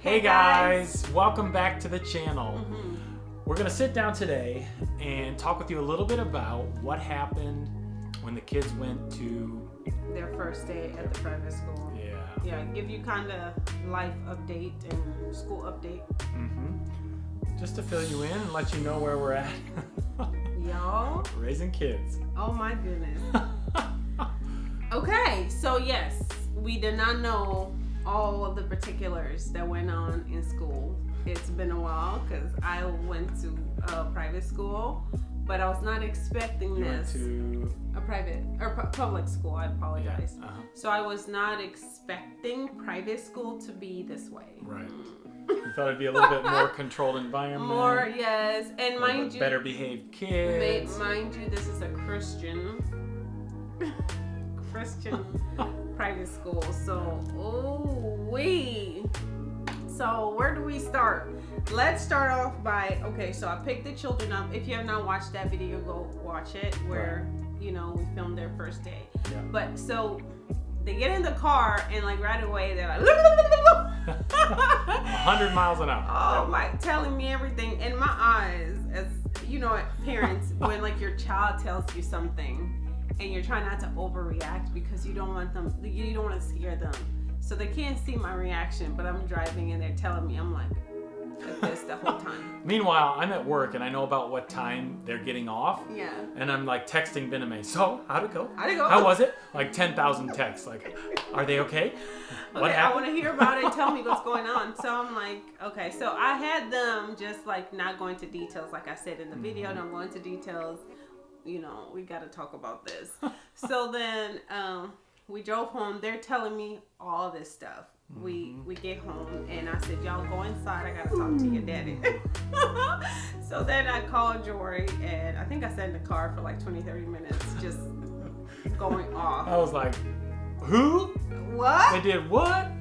Hey guys, welcome back to the channel. Mhm. We're gonna sit down today and talk with you a little bit about what happened when the kids went to, Their first day at the private school. yeah, Yeah, give you kind of life update and school update. hmm just to fill you in and let you know where we're at. Y'all, Raising kids. oh my goodness. Okay, so yes, we did not know all of the particulars that went on in school. It's been a while because I went to a private school, but I was not expecting you went this. to, A private or pu- public school. I yeah, apologize. uh-huh. So I was not expecting private school to be this way. right. You thought it'd be a little bit more controlled environment. More, yes, and mind you, better behaved kids. mind you, this is a Christian, Christian private school. So, oh we. So where do we start? Let's start off by okay. So I picked the children up. If you have not watched that video, go watch it. Where you know we filmed their first day. Yeah. But so they get in the car and like right away they're like. 100 miles an hour. Oh my, telling me everything in my eyes as you know, parents, when like your child tells you something and you're trying not to overreact because you don't want them, you don't want to scare them. So they can't see my reaction, but I'm driving and they're telling me, I'm like, like this the whole time. Meanwhile, I'm at work and I know about what time they're getting off. Yeah. And I'm like texting Bename, so how'd it go? How'd it go? How was it? Like 10,000 texts. Like, are they okay? What Okay, I want to hear about it. Tell me what's going on. So I'm like, okay. So I had them just like not going to details, like I said in the video. Mm-hmm. Don't go into details. You know, we got to talk about this. so then um, we drove home. They're telling me all this stuff. We Mm-hmm. we get home and I said, y'all go inside. I gotta talk to your daddy. so then I called Jory and I think I sat in the car for like 20, 30 minutes, just going off. I was like, who? What? They did what?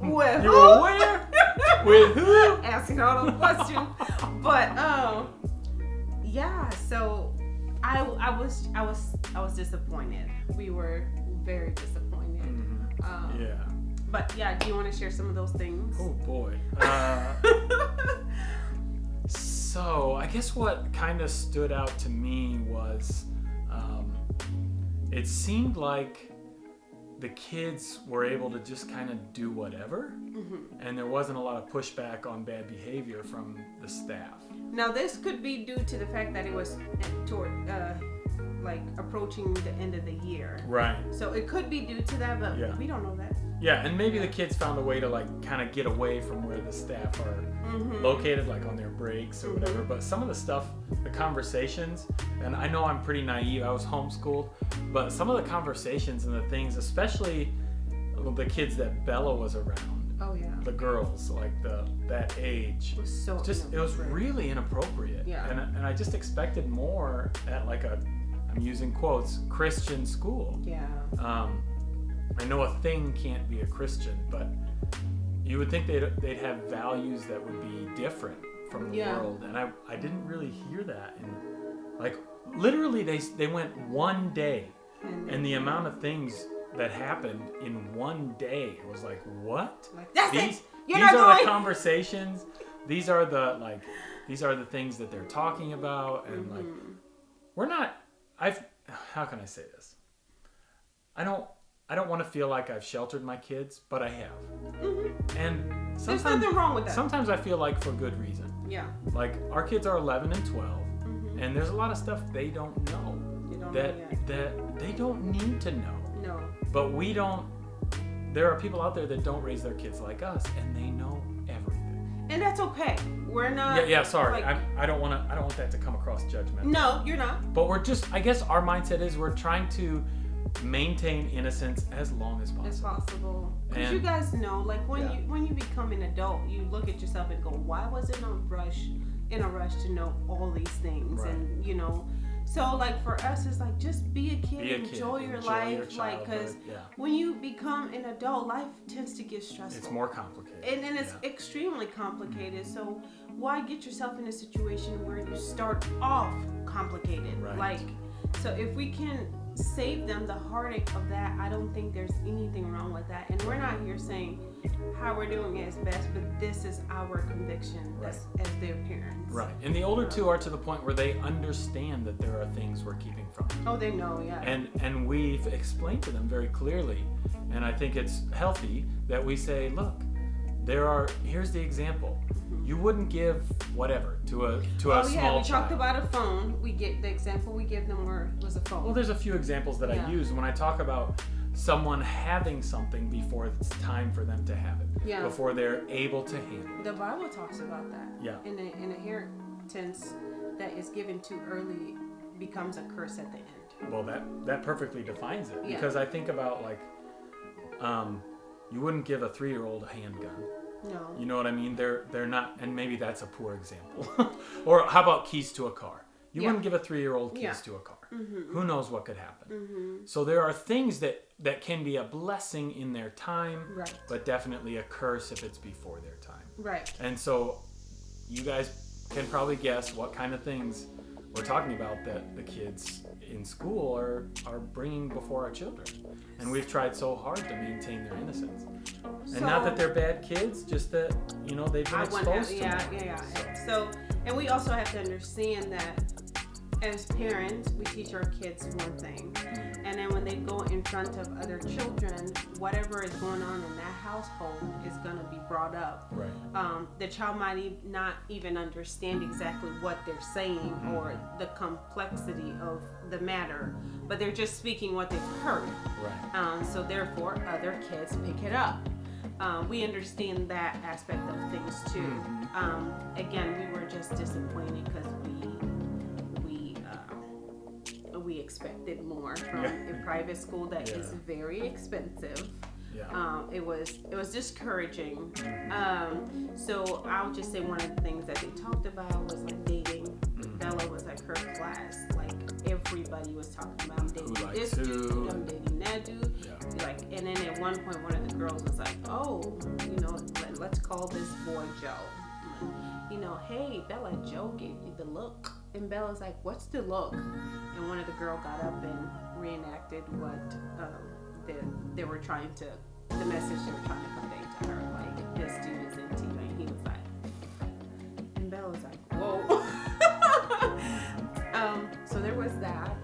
With You who? were where? With who? asking all those questions. But um, yeah. So I I was I was I was disappointed. We were very disappointed. Mhm. Um, Yeah. But yeah, do you want to share some of those things? Oh boy. Uh, so I guess what kind of stood out to me was um, it seemed like the kids were able to just kind of do whatever Mhm. and there wasn't a lot of pushback on bad behavior from the staff. Now this could be due to the fact that it was toward uh, like approaching the end of the year. Right. So it could be due to that, but Yeah. we don't know that. Yeah, and maybe the kids found a way to like kind of get away from where the staff are Mhm. located, like on their breaks or whatever. But some of the stuff, the conversations, and I know I'm pretty naive. I was homeschooled, but some of the conversations and the things, especially the kids that Bella was around, Oh yeah. the girls, like the that age, It was so just it was really inappropriate. Yeah. And and I just expected more at like a, I'm using quotes, Christian school. Yeah. Um, I know a thing can't be a Christian, but you would think they'd, they'd have values that would be different from the Yeah. world, and I, I didn't really hear that. And like literally, they they went one day, And, and the amount of things that happened in one day It was like what? that's These these are going. the conversations. These are the like these are the things that they're talking about, and like Mhm. we're not i've how can i say this i don't i don't want to feel like i've sheltered my kids but i have Mhm. and There's sometimes nothing wrong with that. sometimes i feel like for good reason yeah. like our kids are 11 and 12 Mhm. and there's a lot of stuff they don't know You don't that that they don't need to know No. but we don't there are people out there that don't raise their kids like us and they know everything And that's okay. We're not. yeah yeah sorry like- I'm, i don't want to i don't want that to come across judgmental No, you're not. But we're just, I guess our mindset is we're trying to maintain innocence as long as It's possible. possible. Because you guys know, like when Yeah. you when you become an adult, you look at yourself and go, "Why was it in a rush, in a rush to know all these things?" Right. And you know, so like for us, it's like just be a kid, Be a kid, enjoy your enjoy life, your like because yeah. when you become an adult, life tends to get stressful. It's more complicated. and, and it's yeah. extremely complicated. Mm-hmm. So why get yourself in a situation where you start off complicated? Right. Like, so if we can save them the heartache of that, I don't think there's anything wrong with that. And we're not here saying how we're doing it is best, but this is our conviction as, as their parents. Right. And the older two are to the point where they understand that there are things we're keeping from. Oh, they know, yeah. And and we've explained to them very clearly. And I think it's healthy that we say, look, there are here's the example. You wouldn't give whatever to a to a oh yeah, small we child. talked about a phone. We get the example we give them were was a phone. Well, there's a few examples that Yeah. I use when I talk about someone having something before it's time for them to have it. Yeah. Before they're able to handle it. The Bible talks about that. Yeah. In a, an inheritance that is given too early becomes a curse at the end. Well, that that perfectly defines it Yeah. because I think about like, um, you wouldn't give a three-year-old a handgun. No. You know what I mean? They're they're not, and maybe that's a poor example. or how about keys to a car? You Yeah. wouldn't give a three-year-old keys Yeah. to a car. Mm-hmm. Who knows what could happen? Mm-hmm. So there are things that that can be a blessing in their time, Right. but definitely a curse if it's before their time. Right. And so you guys can probably guess what kind of things we're talking about that the kids in school are are bringing before our children. And we've tried so hard to maintain their innocence. And not that they're bad kids, just that you know they've been I want to have, exposed to yeah, it. yeah, yeah. So, and we also have to understand that as parents, we teach our kids one thing, Mm-hmm. and then when they go in front of other children, whatever is going on in that household is going to be brought up. Right. Um, the child might e- not even understand exactly what they're saying or the complexity of the matter, but they're just speaking what they've heard. Right. Um, so therefore, other kids pick it up. Um, we understand that aspect of things too. Mhm. Um, again, we were just disappointed because we expected more from Yeah. a private school that is Yeah. very expensive. Yeah. Um, it was it was discouraging. Mhm. Um, so I'll just say one of the things that they talked about was like dating. Mhm. Bella was like her class. Like everybody was talking about I'm dating this dude, I'm dating that dude Yeah. like and then at one point one of the girls was like oh you know let, let's call this boy joe you know hey bella joe gave you the look and bella's like what's the look? And one of the girl got up and reenacted what um, the, they were trying to the message they were trying to convey to her like this dude is into you. And he was like and bella was like whoa. Um, so there was that.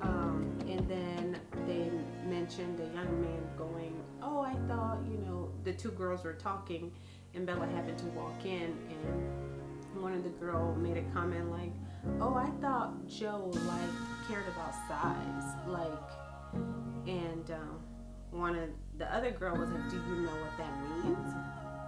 Um, and then they mentioned a young man going, Oh, I thought, you know, the two girls were talking, and Bella happened to walk in, and one of the girl made a comment like, Oh, I thought Joe, like, cared about size. Like, and um, one of the other girl was like, Do you know what that means?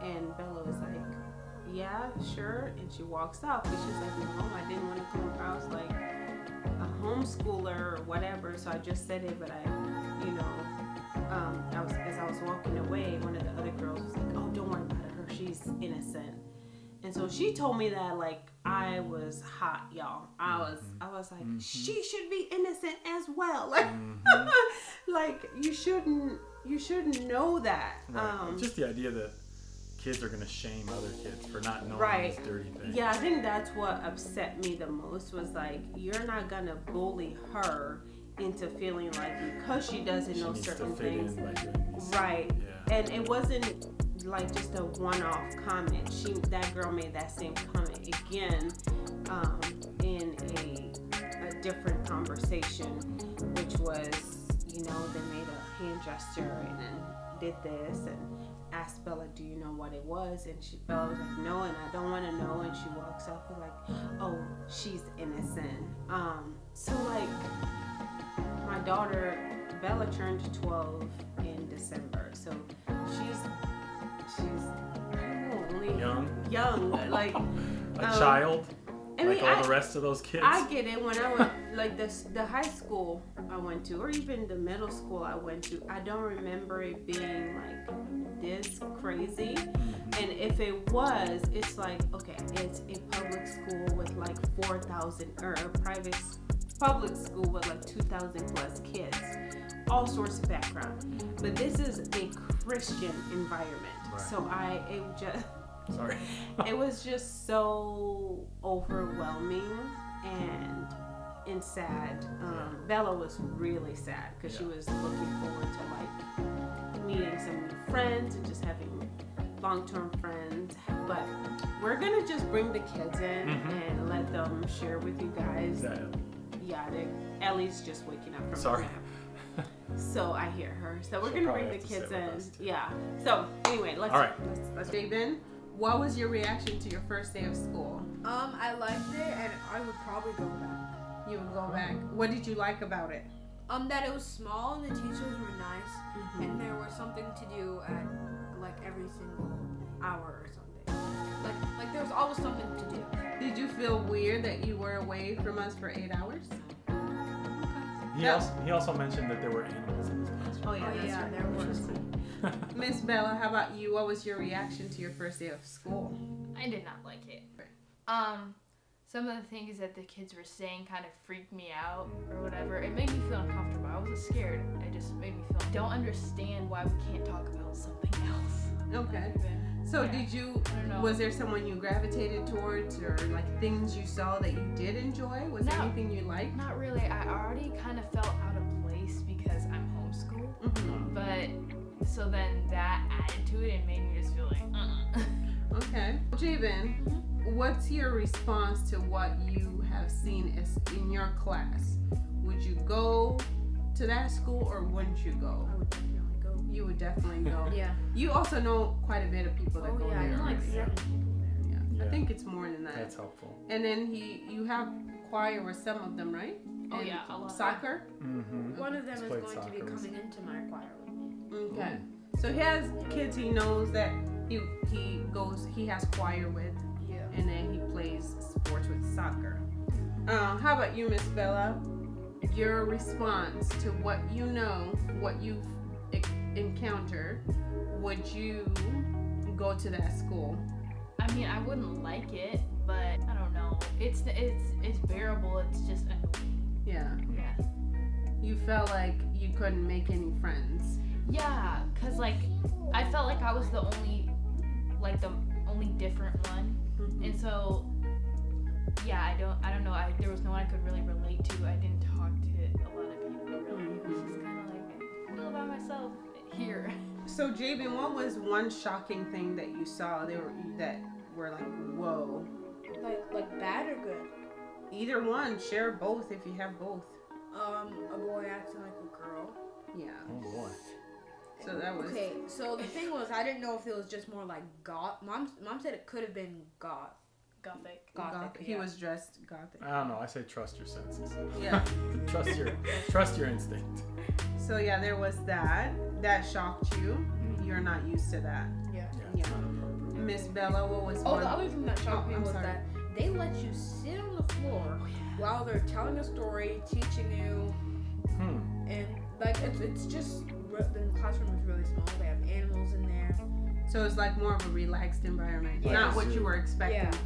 And Bella was like, Yeah, sure. And she walks out, but she's like, No, I didn't want to come across like a homeschooler or whatever, so I just said it, but I, you know, um, I was, as I was walking away, one of the other girls was like, "Oh, don't worry about her. She's innocent." And so she told me that like I was hot, y'all. I was, I was like, she should be innocent as well. Like, Mhm. like you shouldn't, you shouldn't know that. Right. Um, Just the idea that kids are gonna shame other kids for not knowing Right. these dirty things. Yeah, I think that's what upset me the most was like you're not gonna bully her into feeling like because she doesn't She know certain things. in by. Right. Yeah. And it wasn't like just a one-off comment. She that girl made that same comment again um, in a, a different conversation, which was you know they made a hand gesture and then did this and asked Bella, "Do you know what it was?" And she Bella was like, "No," and I don't want to know. And she walks off with like, "Oh, she's innocent." Um, so like my daughter Bella turned 12 in December, so she's she's I don't know, only Young. young, like a um, child, I mean, like all I- the rest of those kids. I get it when I went like this the high school I went to or even the middle school I went to I don't remember it being like this crazy Mhm. and if it was it's like okay it's a public school with like 4,000 or a private public school with like 2,000 plus kids all sorts of background but this is a Christian environment Right. so I it just Sorry. it was just so overwhelming and and sad. Um, Bella was really sad because she was looking forward to like meeting some new friends and just having long-term friends, but we're gonna just bring the kids in Mhm. and let them share with you guys. Yeah. Yeah, Ellie's just waking up from Sorry. nap, so I hear her. So we're She'll gonna bring the kids in. Yeah. So anyway, let's All right. let's, let's dive in. What was your reaction to your first day of school? Um, I liked it, and I would probably go back. You would go back. What did you like about it? Um, that it was small and the teachers were nice, Mm-hmm. and there was something to do at like every single hour or something. Like, like there was always something to do. Did you feel weird that you were away from us for eight hours? He Yeah. also he also mentioned that there were animals in his classroom. Oh yeah, Oh, that's yeah, right. there were. cool. Miss Bella, how about you? What was your reaction to your first day of school? I did not like it. Um, some of the things that the kids were saying kind of freaked me out or whatever. It made me feel uncomfortable. I wasn't scared. It just made me feel. I don't understand why we can't talk about something else. Okay. So Yeah. did you? I don't know. Was there someone you gravitated towards, or like things you saw that you did enjoy? Was there anything you liked? Not really. I already kind of felt out of place because I'm homeschooled. hmm But so then that added to it and made me just feel like, uh. Okay. Javen, what's your response to what you have seen as in your class? Would you go to that school or wouldn't you go? You would definitely go. Yeah. You also know quite a bit of people that Oh go yeah, I there. know like already. seven people there. Yeah. I think it's more than that. That's helpful. And then he, you have choir with some of them, right? Oh, And yeah, a lot. Soccer. Mm-hmm. One of them He's is played going to be coming into my choir with me. Okay. So he has kids he knows that he he goes he has choir with, Yeah. and then he plays sports with soccer. Uh, how about you, Miss Bella? Your response to what you know, what you've e- encountered, would you go to that school? I mean, I wouldn't like it, but I don't know. It's it's it's bearable. It's just annoying. Yeah. Yeah. You felt like you couldn't make any friends. Yeah, cause like I felt like I was the only, like the only different one, Mhm. and so yeah, I don't I don't know. I there was no one I could really relate to. I didn't talk to a lot of people really. It was just kind of like all by myself here. So, Jabin, what was one shocking thing that you saw? They were that were like, whoa. Like like bad or good? Either one. Share both if you have both. Um, a boy acting like a girl. Yeah. Oh boy. So that was. Okay, so the thing was, I didn't know if it was just more like goth. Mom, mom said it could have been goth. Gothic. Gothic. Goth- He yeah. was dressed gothic. I don't know. I say trust your senses. Yeah. trust your trust your instinct. So yeah, there was that. That shocked you. You're not used to that. Yeah. Yeah. Yeah. It's not appropriate. Miss Bella, what was Oh, one? the other thing that shocked Oh, me I'm was sorry. that they let you sit on the floor while they're telling a story, teaching you, Hmm. and like it's it's just the classroom is really small. They have animals in there. So it's like more of a relaxed environment, Like not what zoo. you were expecting. Not a zoo.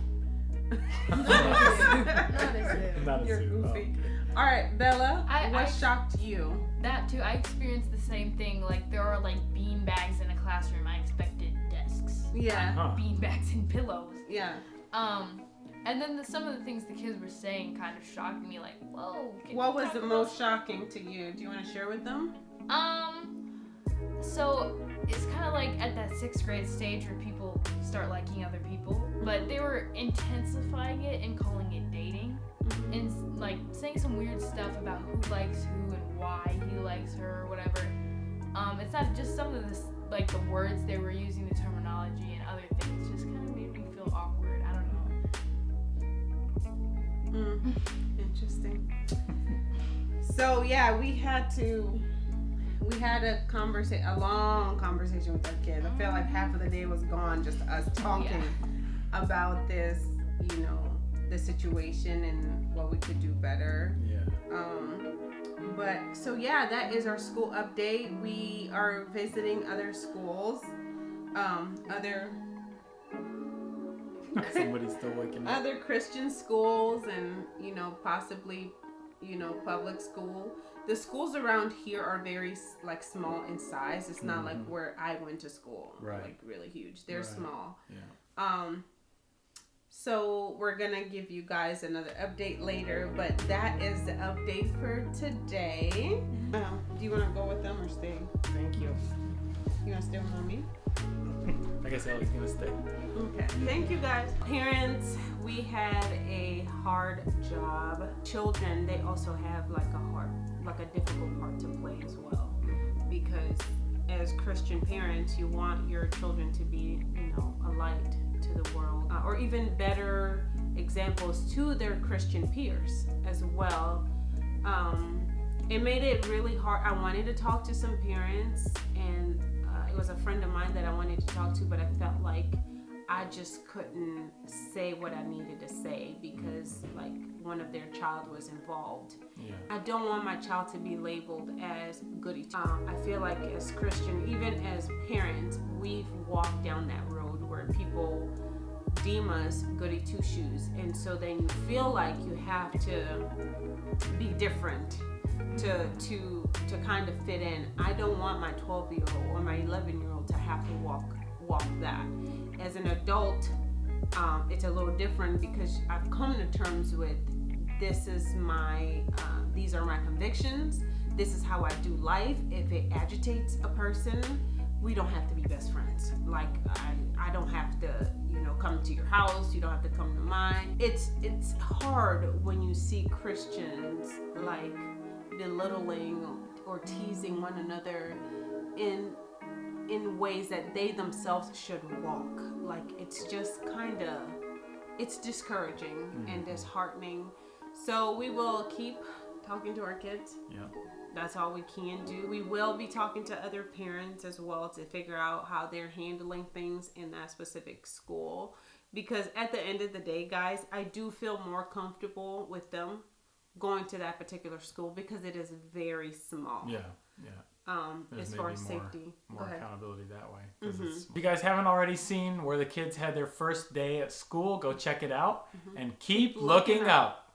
Not a You're zoo. Goofy. All right, Bella, I- what I- shocked you? That too. I experienced the same thing. Like there are like bean bags in a classroom. I expected desks. Yeah, Huh. Bean bags and pillows. yeah. Um, and then the, some of the things the kids were saying kind of shocked me. Like, whoa. can What you was talk the about most shocking to you? Do you want to share with them? Um, so it's kind of like at that sixth grade stage where people start liking other people, but they were intensifying it and calling it dating, and like saying some weird stuff about who likes who and why he likes her or whatever. Um, it's not just some of the like the words they were using, the terminology and other things, just kind of made me feel awkward. I don't know. Mm, interesting. So yeah, we had to we had a conversation, a long conversation with our kids. I felt like half of the day was gone just us talking about this, you know, the situation and what we could do better. Yeah. Um, but so yeah, that is our school update. We are visiting other schools, um, other Somebody's still waking up. other Christian schools and you know possibly you know public school. The schools around here are very like small in size. It's not like Mhm. where I went to school, Right. like really huge. They're Right. small. Yeah. Um so we're gonna give you guys another update later, but that is the update for today. Um, do you wanna go with them or stay? Thank you. You wanna stay with mommy? I guess Ellie's gonna stay. Okay. Thank you guys. Parents, we had a hard job. Children, they also have like a hard, like a difficult part to play as well. Because as Christian parents, you want your children to be, you know, a light to the world, uh, or even better examples to their Christian peers as well. Um, it made it really hard. I wanted to talk to some parents, and it was a friend of mine that I wanted to talk to, but I felt like I just couldn't say what I needed to say because, like, one of their child was involved. Yeah. I don't want my child to be labeled as goody. Um, I feel like as Christian, even as parents, we've walked down that road where people deem us goody two shoes, and so then you feel like you have to be different to to to kind of fit in. I don't want my 12 year old or my 11 year old to have to walk walk that. As an adult, um, it's a little different because I've come to terms with this is my uh, these are my convictions. This is how I do life. If it agitates a person, we don't have to be best friends. Like I, I don't have to, you know, come to your house. You don't have to come to mine. It's it's hard when you see Christians like belittling or teasing one another in in ways that they themselves should walk. Like it's just kind of it's discouraging mm-hmm. and disheartening. So we will keep talking to our kids. Yeah. That's all we can do. We will be talking to other parents as well to figure out how they're handling things in that specific school. Because at the end of the day, guys, I do feel more comfortable with them going to that particular school because it is very small. Yeah. Yeah. Um, There's as far as more- safety. More accountability that way. Mhm. it's- If you guys haven't already seen where the kids had their first day at school, go check it out and keep, Looking looking up.